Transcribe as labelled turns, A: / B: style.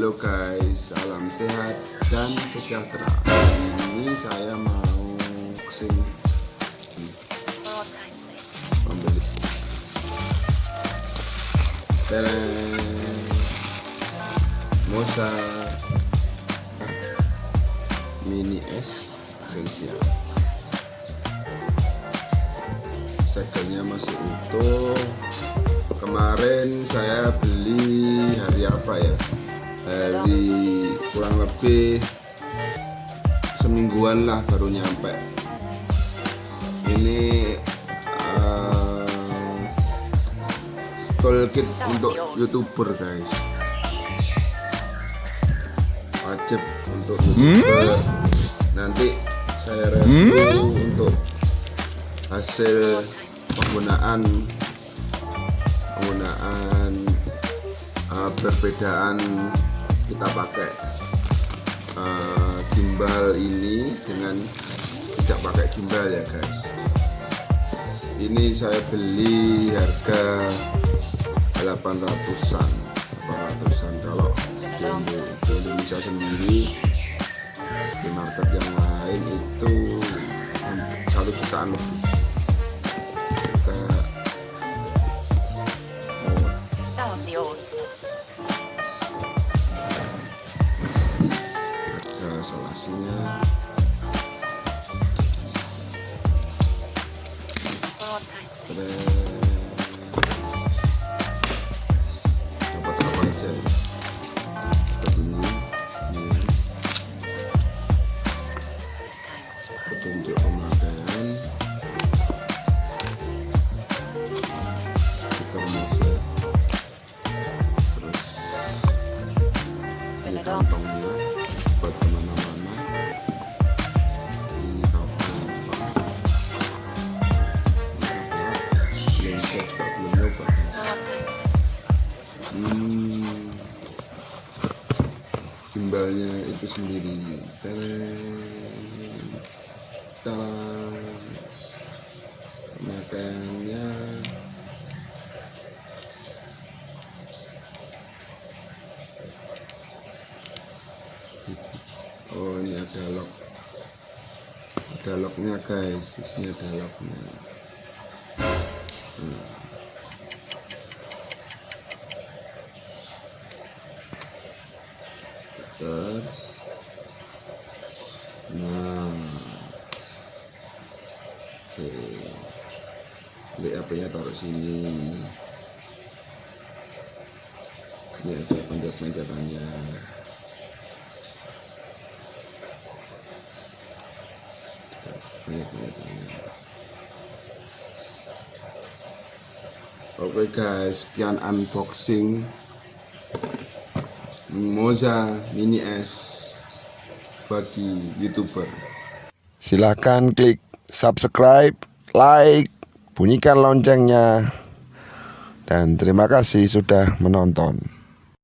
A: Halo guys, salam sehat dan sejahtera. Ini saya mau ke sini membeli Mosa Mini S Sensia. Segelnya masih utuh. Kemarin saya beli hari apa ya? Hari kurang lebih semingguan lah baru nyampe. Ini uh, toolkit untuk youtuber guys. Wajib untuk youtuber. Nanti saya review untuk hasil penggunaan penggunaan uh, perbedaan kita pakai uh, gimbal ini dengan tidak pakai gimbal ya guys. Ini saya beli harga 800an 800an kalau di, Indonesia sendiri di market yang lain itu satu jutaan lebih dapat apa aja gimbalnya itu sendiri Talang. pemakaiannya oh ini ada lock ada locknya guys ini ada locknya hmm. HP-nya taruh sini. Ini ada pencet-pencetannya Oke guys, sekian unboxing. Moza Mini S bagi youtuber. Silahkan klik subscribe, like, bunyikan loncengnya, dan terima kasih sudah menonton.